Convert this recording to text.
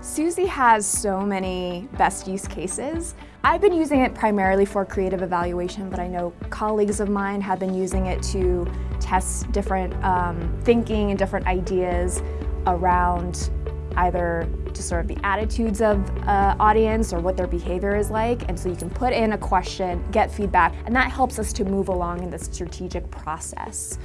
Suzy has so many best use cases. I've been using it primarily for creative evaluation, but I know colleagues of mine have been using it to test different um, thinking and different ideas around either to sort of the attitudes of uh, audience or what their behavior is like. And so you can put in a question, get feedback, and that helps us to move along in the strategic process.